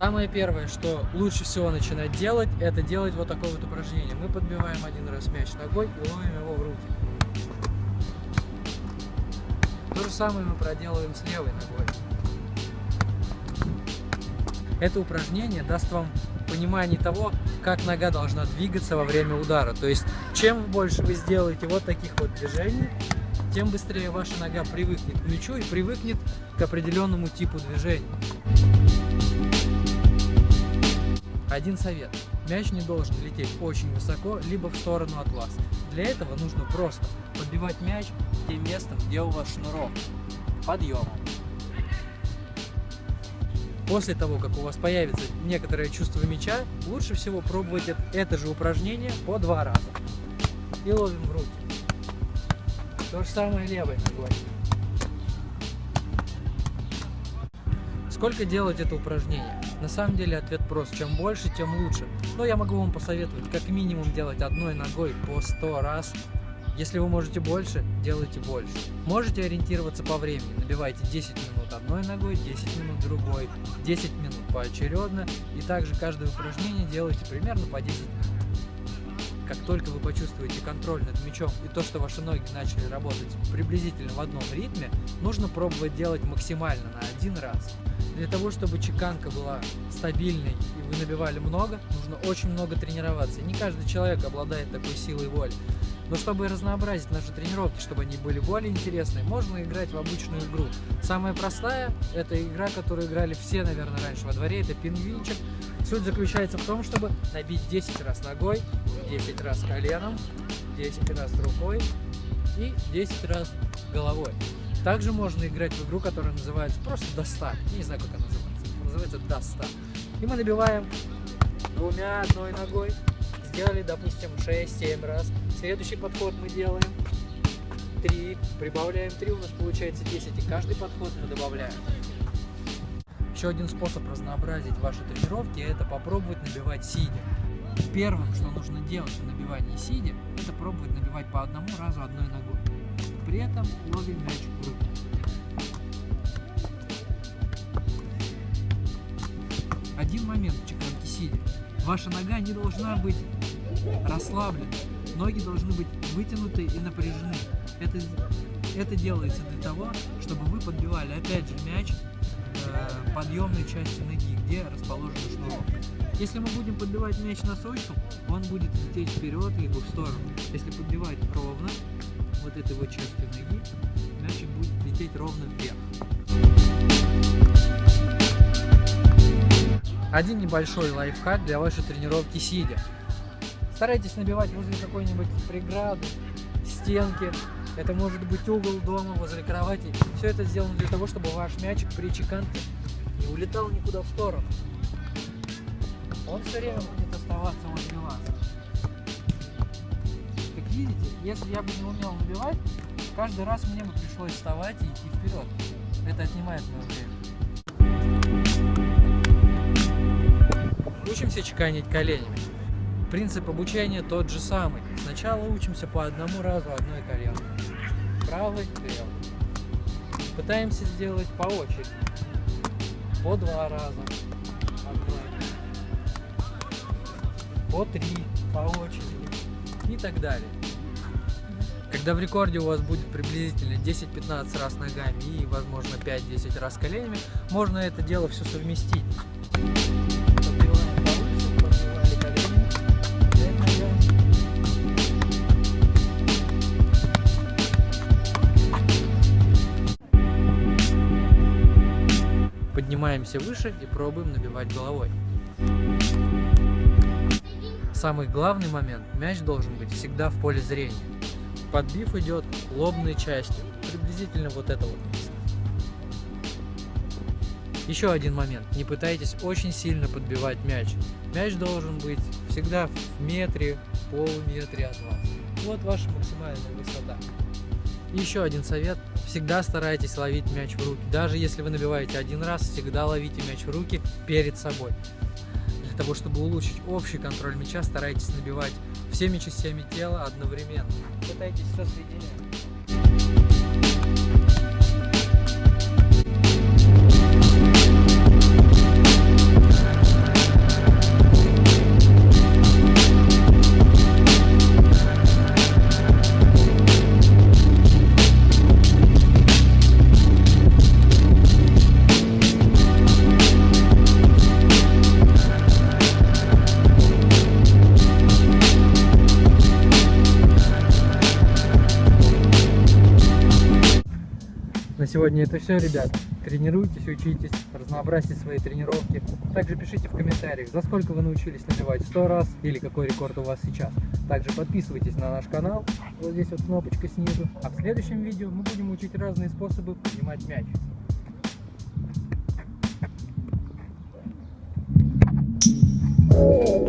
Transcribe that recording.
Самое первое, что лучше всего начинать делать, это делать вот такое вот упражнение. Мы подбиваем один раз мяч ногой и ловим его в руки. То же самое мы проделываем с левой ногой. Это упражнение даст вам понимание того, как нога должна двигаться во время удара. То есть, чем больше вы сделаете вот таких вот движений, тем быстрее ваша нога привыкнет к мячу и привыкнет к определенному типу движения. Один совет. Мяч не должен лететь очень высоко, либо в сторону от вас. Для этого нужно просто подбивать мяч тем местом, где у вас шнуров. Подъемом. После того, как у вас появится некоторое чувство мяча, лучше всего пробовать это же упражнение по два раза. И ловим в руки. То же самое левой ногой. Сколько делать это упражнение? На самом деле ответ прост. Чем больше, тем лучше. Но я могу вам посоветовать как минимум делать одной ногой по 100 раз. Если вы можете больше, делайте больше. Можете ориентироваться по времени. Набивайте 10 минут одной ногой, 10 минут другой, 10 минут поочередно. И также каждое упражнение делайте примерно по 10 минут. Как только вы почувствуете контроль над мячом и то, что ваши ноги начали работать приблизительно в одном ритме, нужно пробовать делать максимально на один раз. Для того, чтобы чеканка была стабильной и вы набивали много, нужно очень много тренироваться. не каждый человек обладает такой силой воли. Но чтобы разнообразить наши тренировки, чтобы они были более интересные, можно играть в обычную игру. Самая простая – это игра, которую играли все, наверное, раньше во дворе, это пингвинчик. Суть заключается в том, чтобы набить 10 раз ногой, 10 раз коленом, 10 раз рукой и 10 раз головой. Также можно играть в игру, которая называется просто до 100. Я не знаю, как она называется. Называется до 100. И мы набиваем двумя, одной ногой. Сделали, допустим, 6-7 раз. Следующий подход мы делаем 3. Прибавляем 3, у нас получается 10. И каждый подход мы добавляем. Еще один способ разнообразить ваши тренировки – это попробовать набивать сидя. Первым, что нужно делать в набивании сидя, это пробовать набивать по одному разу одной ногой. При этом ловим мяч в руки. Один момент в чеканке сидя. Ваша нога не должна быть расслаблена. Ноги должны быть вытянуты и напряжены. Это, это делается для того, чтобы вы подбивали опять же мяч э, подъемной части ноги, где расположена шнуровка. Если мы будем подбивать мяч носочком, он будет лететь вперед либо в сторону. Если подбивать ровно, вот этой вот частью ноги, мячик будет лететь ровно вверх. Один небольшой лайфхак для вашей тренировки сидя. Старайтесь набивать возле какой-нибудь преграды, стенки, это может быть угол дома, возле кровати. Все это сделано для того, чтобы ваш мячик при чеканке не улетал никуда в сторону. Он все время будет оставаться возле вас. Как видите, если я бы не умел набивать, каждый раз мне бы пришлось вставать и идти вперед. Это отнимает мое время. Учимся чеканить коленями. Принцип обучения тот же самый. Сначала учимся по одному разу одной коленкой правый, левый. Пытаемся сделать по очереди. По два раза. По три по очереди. И так далее. Когда в рекорде у вас будет приблизительно 10-15 раз ногами и, возможно, 5-10 раз коленями, можно это дело все совместить. Поднимаемся выше и пробуем набивать головой. Самый главный момент, мяч должен быть всегда в поле зрения. Подбив идет лобной частью, приблизительно вот это вот место. Еще один момент, не пытайтесь очень сильно подбивать мяч. Мяч должен быть всегда в метре, полуметре от вас. Вот ваша максимальная высота. Еще один совет, всегда старайтесь ловить мяч в руки. Даже если вы набиваете один раз, всегда ловите мяч в руки перед собой. Для того, чтобы улучшить общий контроль мяча, старайтесь набивать всеми частями тела одновременно. Пытайтесь сосоединять. сегодня это все, ребят. Тренируйтесь, учитесь, разнообразьте свои тренировки. Также пишите в комментариях, за сколько вы научились набивать 100 раз или какой рекорд у вас сейчас. Также подписывайтесь на наш канал, вот здесь вот кнопочка снизу. А в следующем видео мы будем учить разные способы поднимать мяч. Oh.